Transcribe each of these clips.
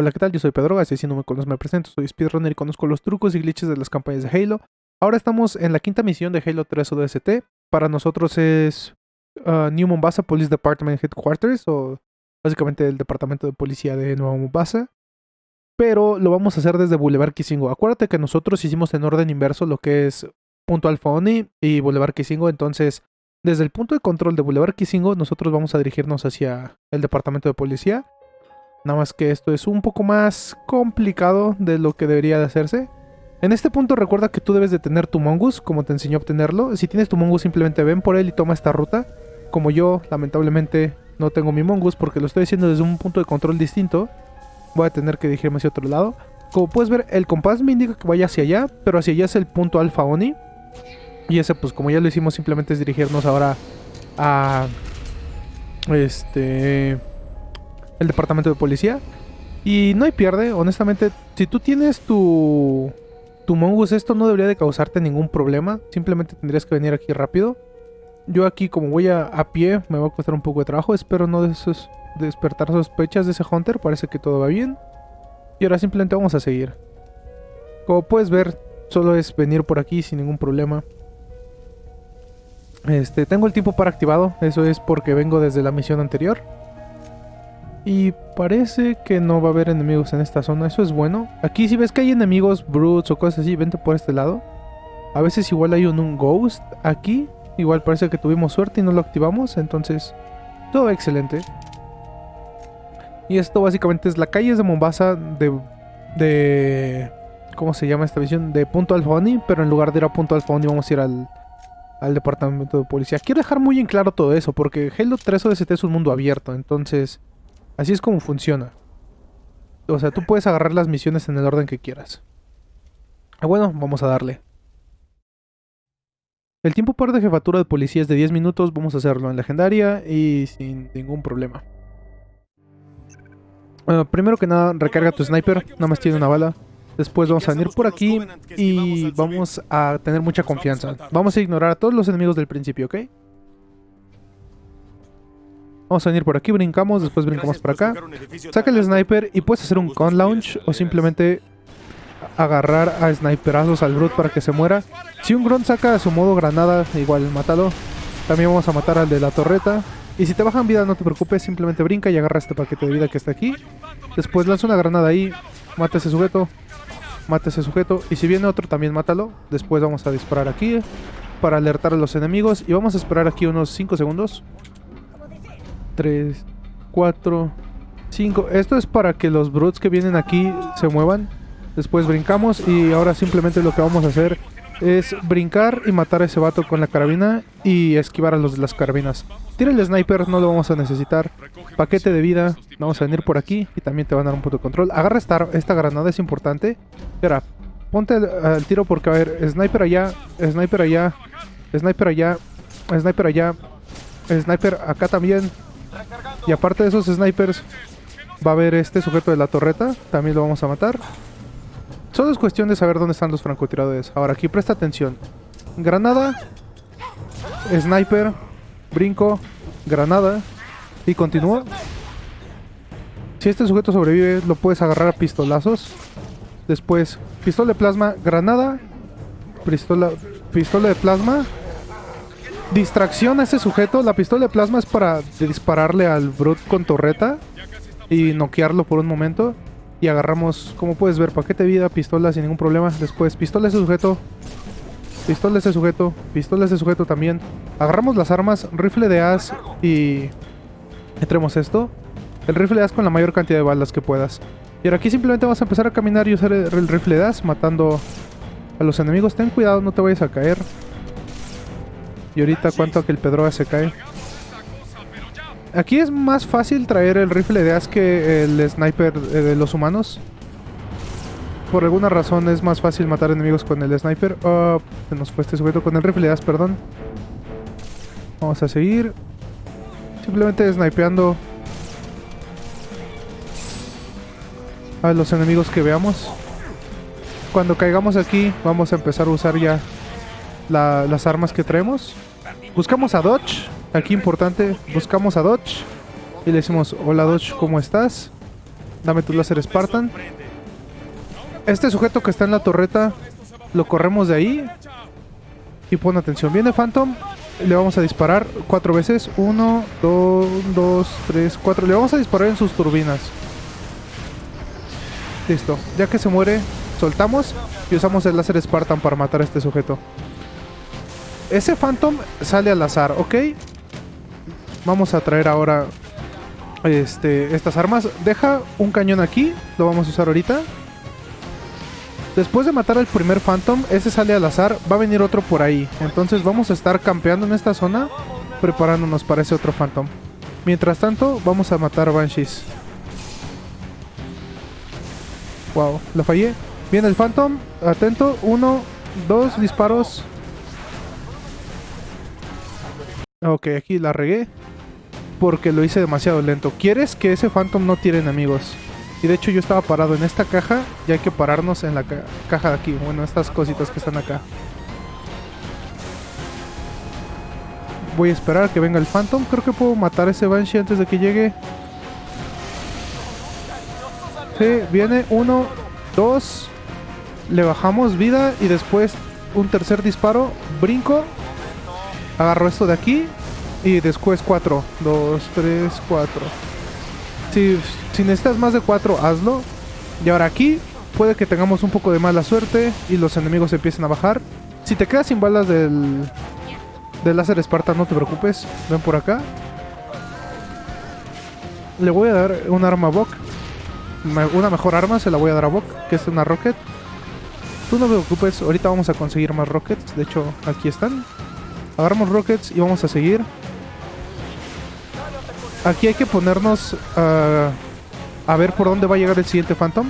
Hola, ¿qué tal? Yo soy Pedro Gas si no me conoces me presento, soy speedrunner y conozco los trucos y glitches de las campañas de Halo. Ahora estamos en la quinta misión de Halo 3 ODST. Para nosotros es uh, New Mombasa Police Department Headquarters, o básicamente el departamento de policía de Nueva Mombasa. Pero lo vamos a hacer desde Boulevard Kisingo. Acuérdate que nosotros hicimos en orden inverso lo que es punto Alfa y Boulevard Kisingo, entonces desde el punto de control de Boulevard Kisingo nosotros vamos a dirigirnos hacia el departamento de policía. Nada más que esto es un poco más complicado de lo que debería de hacerse. En este punto recuerda que tú debes de tener tu Mongoose, como te enseñó a obtenerlo. Si tienes tu Mongoose simplemente ven por él y toma esta ruta. Como yo, lamentablemente, no tengo mi Mongoose porque lo estoy haciendo desde un punto de control distinto. Voy a tener que dirigirme hacia otro lado. Como puedes ver, el compás me indica que vaya hacia allá, pero hacia allá es el punto Alfa Oni. Y ese, pues como ya lo hicimos, simplemente es dirigirnos ahora a... Este el departamento de policía. Y no hay pierde, honestamente, si tú tienes tu, tu mongoose, esto no debería de causarte ningún problema. Simplemente tendrías que venir aquí rápido. Yo aquí, como voy a, a pie, me va a costar un poco de trabajo. Espero no despertar sospechas de ese Hunter. Parece que todo va bien. Y ahora simplemente vamos a seguir. Como puedes ver, solo es venir por aquí sin ningún problema. Este, tengo el tiempo para activado. Eso es porque vengo desde la misión anterior. Y parece que no va a haber enemigos en esta zona, eso es bueno. Aquí si ves que hay enemigos brutes o cosas así, vente por este lado. A veces igual hay un, ghost aquí. Igual parece que tuvimos suerte y no lo activamos, entonces todo excelente. Y esto básicamente es la calle de Mombasa de... de ¿Cómo se llama esta visión? De Punto Alfoni, pero en lugar de ir a Punto Alfoni vamos a ir al, al departamento de policía. Quiero dejar muy en claro todo eso, porque Halo 3 ODST es un mundo abierto, entonces Así es como funciona. O sea, tú puedes agarrar las misiones en el orden que quieras. Ah, bueno, vamos a darle. El tiempo par de jefatura de policía es de 10 minutos, vamos a hacerlo en legendaria y sin ningún problema. Primero que nada, recarga tu sniper, nada más tiene una bala. Después vamos a venir por aquí y vamos a tener mucha confianza. Vamos a ignorar a todos los enemigos del principio, ¿ok? Vamos a venir por aquí, brincamos, después brincamos por acá. Saca el sniper y puedes hacer un con launch o simplemente agarrar a sniperazos al Brute para que se muera. Si un Grunt saca su modo granada, igual mátalo. También vamos a matar al de la torreta. Y si te bajan vida no te preocupes, simplemente brinca y agarra este paquete de vida que está aquí. Después lanza una granada ahí, mata a ese sujeto, mata a ese sujeto. Y si viene otro también mátalo. Después vamos a disparar aquí para alertar a los enemigos. Y vamos a esperar aquí unos 5 segundos. 3, 4, 5. Esto es para que los brutes que vienen aquí se muevan. Después brincamos y ahora simplemente lo que vamos a hacer es brincar y matar a ese vato con la carabina y esquivar a los de las carabinas. Tira el sniper, no lo vamos a necesitar. Paquete de vida, vamos a venir por aquí y también te van a dar un punto de control. Agarra esta, esta granada, es importante. Espera, ponte al tiro porque a ver, sniper allá, sniper allá, sniper allá, sniper allá, sniper acá también, y aparte de esos snipers, va a haber este sujeto de la torreta. También lo vamos a matar. Solo es cuestión de saber dónde están los francotiradores. Ahora, aquí presta atención. Granada. Sniper. Brinco. Granada. Y continúa. Si este sujeto sobrevive, lo puedes agarrar a pistolazos. Después, pistola de plasma, granada. Pistola, pistola de plasma. Distracción a ese sujeto. La pistola de plasma es para dispararle al Brute con torreta y noquearlo por un momento. Y agarramos, como puedes ver, paquete de vida, pistola sin ningún problema. Después, pistola a ese sujeto. Pistola a ese sujeto. Pistola a ese sujeto también. Agarramos las armas, rifle de as y... Entremos esto. El rifle de as con la mayor cantidad de balas que puedas. Y ahora aquí simplemente vamos a empezar a caminar y usar el rifle de as matando a los enemigos. Ten cuidado, no te vayas a caer. Y ahorita cuánto que el Pedroga se cae. Aquí es más fácil traer el rifle de as que el sniper eh, de los humanos. Por alguna razón es más fácil matar enemigos con el sniper. Oh, se nos fue este sujeto con el rifle de as, perdón. Vamos a seguir. Simplemente snipeando a los enemigos que veamos. Cuando caigamos aquí vamos a empezar a usar ya las armas que traemos. Buscamos a Dodge. Aquí importante, buscamos a Dodge. Y le decimos, hola Dodge, ¿cómo estás? Dame tu láser Spartan. Este sujeto que está en la torreta, lo corremos de ahí. Y pon atención. Viene Phantom. Le vamos a disparar cuatro veces. Uno, dos, dos, tres, cuatro. Le vamos a disparar en sus turbinas. Listo. Ya que se muere, soltamos y usamos el láser Spartan para matar a este sujeto. Ese Phantom sale al azar, ¿ok? Vamos a traer ahora este, estas armas. Deja un cañón aquí, lo vamos a usar ahorita. Después de matar al primer Phantom, ese sale al azar, va a venir otro por ahí. Entonces vamos a estar campeando en esta zona, preparándonos para ese otro Phantom. Mientras tanto, vamos a matar Banshees. Wow, la fallé. Viene el Phantom, atento, uno, dos disparos. Ok, aquí la regué porque lo hice demasiado lento. ¿Quieres que ese Phantom no tire enemigos? Y de hecho yo estaba parado en esta caja y hay que pararnos en la caja de aquí. Bueno, estas cositas que están acá. Voy a esperar que venga el Phantom. Creo que puedo matar a ese Banshee antes de que llegue. Sí, viene uno, dos. Le bajamos vida y después un tercer disparo. Brinco. Agarro esto de aquí y después 4. 2, 3, 4. Si, si necesitas más de 4, hazlo. Y ahora aquí puede que tengamos un poco de mala suerte y los enemigos empiecen a bajar. Si te quedas sin balas del, del láser Esparta, no te preocupes. Ven por acá. Le voy a dar un arma a Bok. Una mejor arma se la voy a dar a Bok, que es una Rocket. Tú no te preocupes, ahorita vamos a conseguir más Rockets. De hecho, aquí están. Agarramos Rockets y vamos a seguir. Aquí hay que ponernos uh, a ver por dónde va a llegar el siguiente Phantom.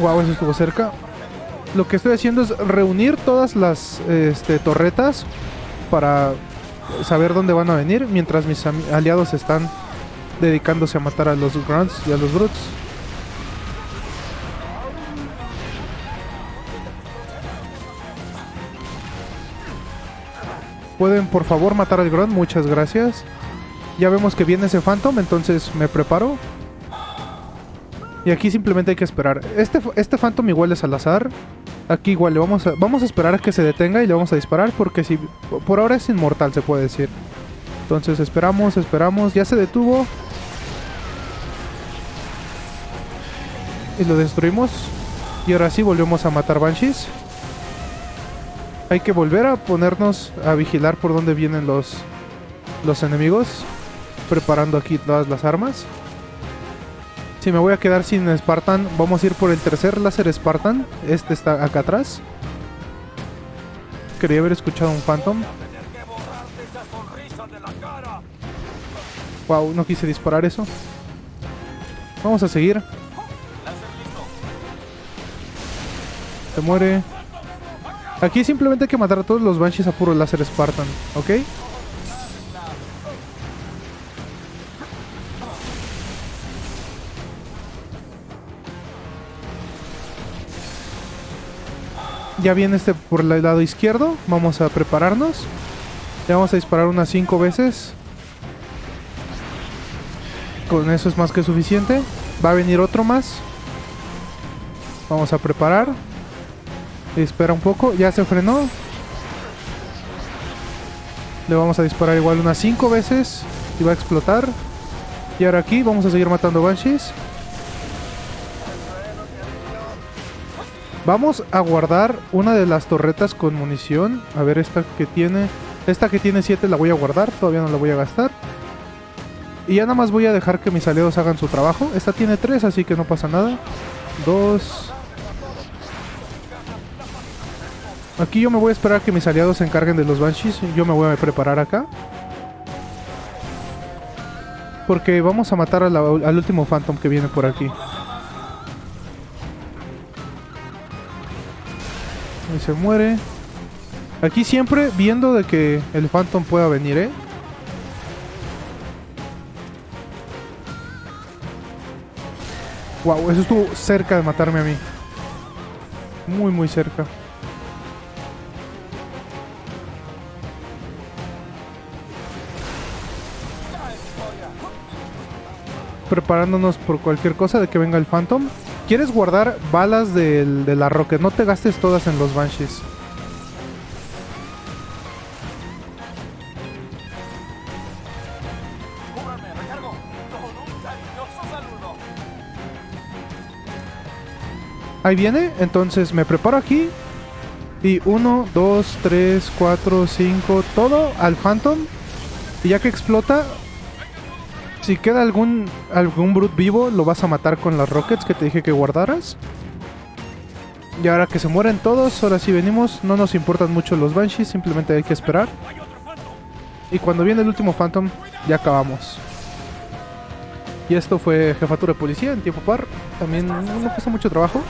Wow, eso estuvo cerca. Lo que estoy haciendo es reunir todas las este, torretas para saber dónde van a venir mientras mis aliados están dedicándose a matar a los Grunts y a los Brutes. ¿Pueden por favor matar al Grunt? Muchas gracias. Ya vemos que viene ese Phantom, entonces me preparo. Y aquí simplemente hay que esperar. Este, este Phantom igual es al azar. Aquí igual le vamos a, vamos a esperar a que se detenga y le vamos a disparar porque si por ahora es inmortal se puede decir. Entonces esperamos, esperamos. Ya se detuvo. Y lo destruimos. Y ahora sí volvemos a matar Banshees. Hay que volver a ponernos a vigilar por dónde vienen los, los enemigos. Preparando aquí todas las armas. Si me voy a quedar sin Spartan, vamos a ir por el tercer láser Spartan. Este está acá atrás. Quería haber escuchado un Phantom. Wow, no quise disparar eso. Vamos a seguir. Se muere. Aquí simplemente hay que matar a todos los Banshees a puro láser Spartan, ¿ok? Ya viene este por el lado izquierdo. Vamos a prepararnos. Ya vamos a disparar unas 5 veces. Con eso es más que suficiente. Va a venir otro más. Vamos a preparar. Espera un poco, ya se frenó. Le vamos a disparar igual unas 5 veces y va a explotar. Y ahora aquí vamos a seguir matando Banshees. Vamos a guardar una de las torretas con munición. A ver esta que tiene... Esta que tiene 7 la voy a guardar, todavía no la voy a gastar. Y ya nada más voy a dejar que mis aliados hagan su trabajo. Esta tiene 3, así que no pasa nada. 2, Aquí yo me voy a esperar a que mis aliados se encarguen de los Banshees. Yo me voy a preparar acá. Porque vamos a matar al último Phantom que viene por aquí. Y se muere. Aquí siempre viendo de que el Phantom pueda venir, ¿eh? Wow, eso estuvo cerca de matarme a mí. Muy, muy cerca. Preparándonos por cualquier cosa de que venga el Phantom. ¿Quieres guardar balas de la Rocket? No te gastes todas en los Banshees. Ahí viene, entonces me preparo aquí. Y 1, 2, 3, 4, 5, todo al Phantom. Y ya que explota, si queda algún, algún Brute vivo, lo vas a matar con las Rockets que te dije que guardaras. Y ahora que se mueren todos, ahora sí venimos. No nos importan mucho los Banshees, simplemente hay que esperar. Y cuando viene el último Phantom, ya acabamos. Y esto fue Jefatura de Policía en tiempo par. También no cuesta mucho trabajo.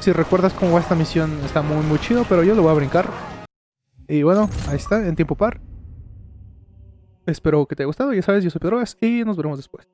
Si recuerdas cómo va esta misión, está muy muy chido, pero yo lo voy a brincar. Y bueno, ahí está, en tiempo par. Espero que te haya gustado, ya sabes, yo soy Pedro Gas y nos veremos después.